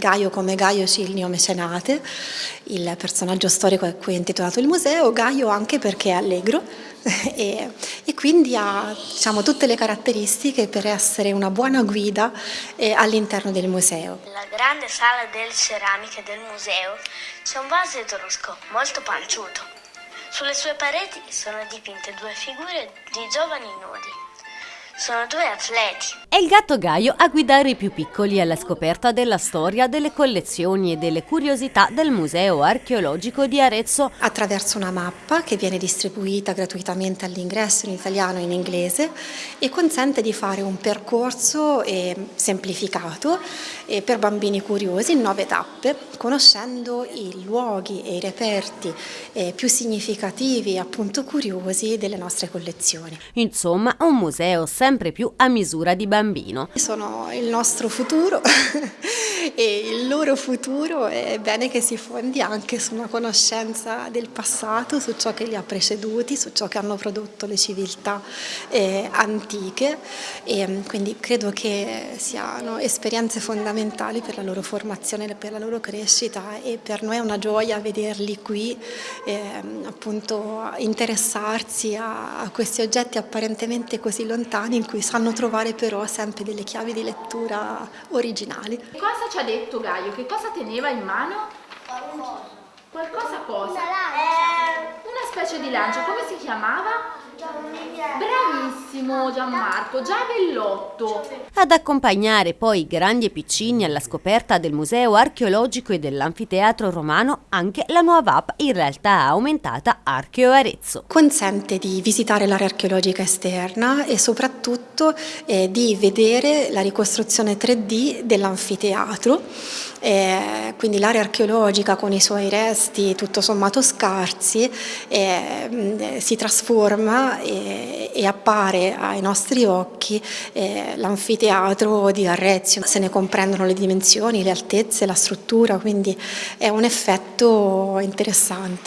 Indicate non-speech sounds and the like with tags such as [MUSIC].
Gaio come Gaio Cilnio Mecenate, il personaggio storico a cui è intitolato il museo, Gaio anche perché è allegro [LAUGHS] e, e quindi ha diciamo, tutte le caratteristiche per essere una buona guida eh, all'interno del museo. Nella grande sala delle ceramiche del museo c'è un vaso etrusco molto panciuto. Sulle sue pareti sono dipinte due figure di giovani nudi. Sono due atleti. Il gatto Gaio a guidare i più piccoli alla scoperta della storia, delle collezioni e delle curiosità del Museo Archeologico di Arezzo. Attraverso una mappa che viene distribuita gratuitamente all'ingresso in italiano e in inglese e consente di fare un percorso eh, semplificato eh, per bambini curiosi in nove tappe, conoscendo i luoghi e i reperti eh, più significativi e appunto curiosi delle nostre collezioni. Insomma, un museo sempre più a misura di bambino. Sono il nostro futuro [LAUGHS] e il loro futuro è bene che si fondi anche su una conoscenza del passato, su ciò che li ha preceduti, su ciò che hanno prodotto le civiltà eh, antiche e mm, quindi credo che siano esperienze fondamentali per la loro formazione, per la loro crescita e per noi è una gioia vederli qui eh, appunto interessarsi a, a questi oggetti apparentemente così lontani in cui sanno trovare però sempre delle chiavi di lettura originali. Cosa ci ha detto Gaio? Che cosa teneva in mano? Qualcosa. Qualcosa cosa? Una lancia. Una specie di lancia, come si chiamava? Bravissimo Gianmarco, Giavellotto. Ad accompagnare poi i grandi e piccini alla scoperta del Museo Archeologico e dell'Anfiteatro Romano anche la nuova app in realtà aumentata Archeo Arezzo. Consente di visitare l'area archeologica esterna e soprattutto eh, di vedere la ricostruzione 3D dell'anfiteatro, eh, quindi l'area archeologica con i suoi resti tutto sommato scarsi eh, si trasforma e, e appare ai nostri occhi l'anfiteatro di Arrezio, se ne comprendono le dimensioni, le altezze, la struttura, quindi è un effetto interessante.